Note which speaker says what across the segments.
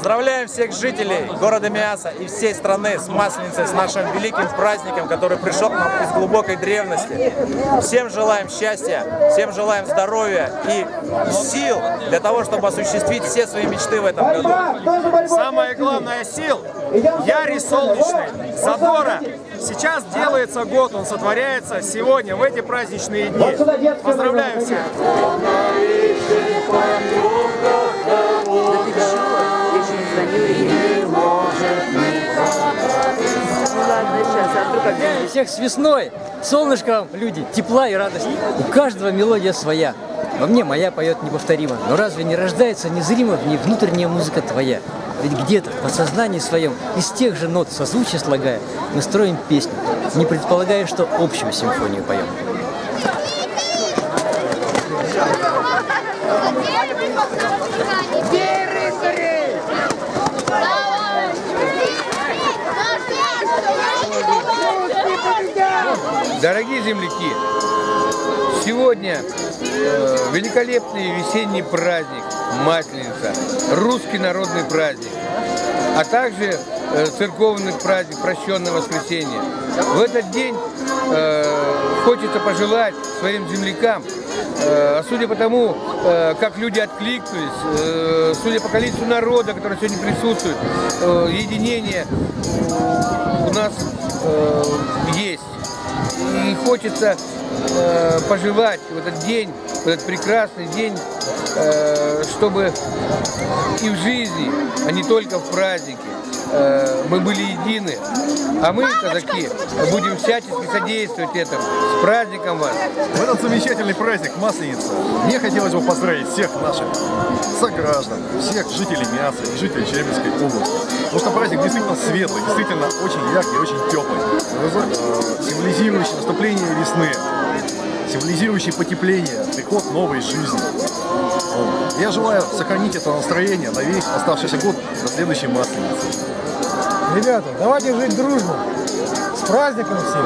Speaker 1: Поздравляем всех жителей города Миаса и всей страны с Масленицей, с нашим великим праздником, который пришел к нам из глубокой древности. Всем желаем счастья, всем желаем здоровья и сил для того, чтобы осуществить все свои мечты в этом году.
Speaker 2: Самое главное сил – Ярий Солнечный, Задора. Сейчас делается год, он сотворяется сегодня, в эти праздничные дни. Поздравляю всех!
Speaker 3: Всех с весной, солнышком, люди, тепла и радости. У каждого мелодия своя. Во мне моя поет неповторимо. Но разве не рождается незримо в ней внутренняя музыка твоя? Ведь где-то в подсознании своем, из тех же нот созвучия слагая, мы строим песню, не предполагая, что общую симфонию поем.
Speaker 4: Дорогие земляки, сегодня э, великолепный весенний праздник Масленица, русский народный праздник, а также э, церковный праздник Прощенное воскресенье. В этот день э, хочется пожелать своим землякам, э, судя по тому, э, как люди откликнулись, э, судя по количеству народа, который сегодня присутствует, э, единение у нас э, есть. И хочется э, пожелать в этот день, в этот прекрасный день, э, чтобы и в жизни, а не только в празднике, мы были едины. А мы, казаки, будем всячески содействовать этому. С праздником вас!
Speaker 2: В этот замечательный праздник Масленица мне хотелось бы поздравить всех наших сограждан, всех жителей Мяса и жителей Челябинской области. Потому что праздник действительно светлый, действительно очень яркий, очень теплый, э, символизирующий наступление весны, символизирующий потепление, приход новой жизни. Я желаю сохранить это настроение на весь оставшийся год до следующей Масленицы.
Speaker 5: Ребята, давайте жить дружно, с праздником всех.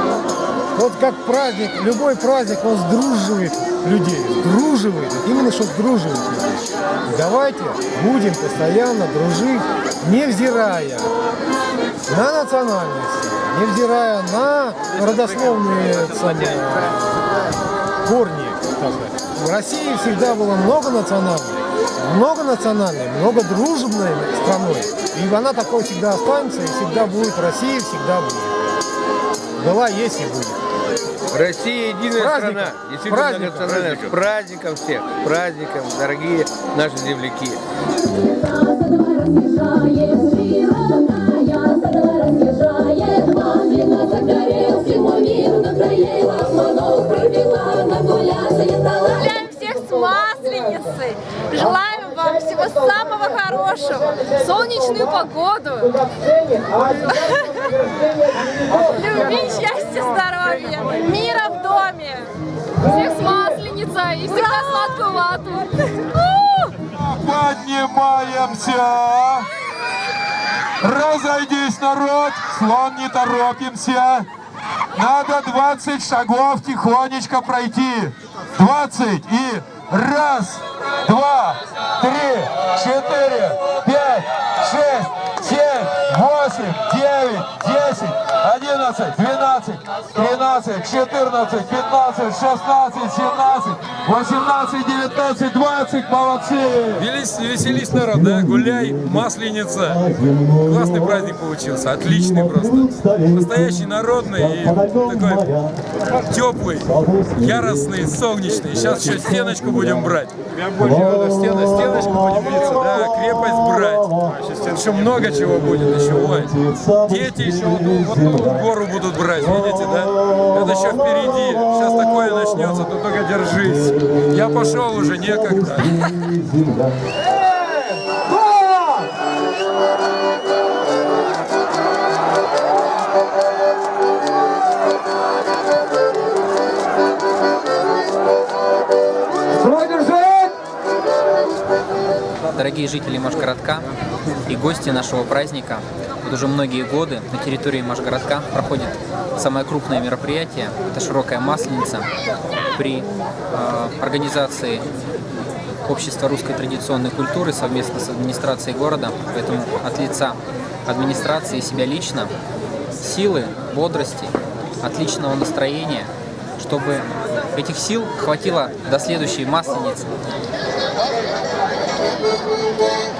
Speaker 5: Вот как праздник, любой праздник, он сдруживает людей, сдруживает, именно что сдруживает людей. Давайте будем постоянно дружить, невзирая на национальность, невзирая на родословные корни. так сказать. В России всегда было много национальных, многонациональной, многодружебной страной. И она такой всегда останется, и всегда будет Россия, всегда будет. Была, есть и будет.
Speaker 4: Россия единая
Speaker 5: Праздником!
Speaker 4: страна, действительно
Speaker 5: Праздником!
Speaker 4: многонациональная. С праздником всех, с праздником, дорогие наши земляки.
Speaker 6: Хорошего, солнечную погоду, любви, счастья, здоровья, мира в доме. Всех с Масленицей и всегда сладкую вату.
Speaker 7: Поднимаемся! Разойдись, народ! Слон не торопимся! Надо 20 шагов тихонечко пройти. 20 и раз, два, три, четыре, пять, шесть, семь, восемь, девять, десять, одиннадцать, двенадцать, тринадцать, четырнадцать, пятнадцать, шестнадцать, семнадцать, восемнадцать, девятнадцать, двадцать. Молодцы!
Speaker 1: Веселись, веселись, народ, да? Гуляй, масленица. Классный праздник получился, отличный просто. Настоящий народный и такой теплый, яростный, солнечный. Сейчас еще стеночку будем брать. Прям больше надо стена, стеночку биться, да, крепость брать. Еще много чего будет еще, ой. Дети еще вот, вот ту гору будут брать, видите, да? Это еще впереди. Сейчас такое начнется, ты только держись. Я пошел уже, некогда.
Speaker 8: Дорогие жители Машгородка и гости нашего праздника, вот уже многие годы на территории Машгородка проходит самое крупное мероприятие, это широкая масленица при э, организации общества русской традиционной культуры совместно с администрацией города. Поэтому от лица администрации и себя лично силы, бодрости, отличного настроения, чтобы этих сил хватило до следующей масленицы.
Speaker 9: Thank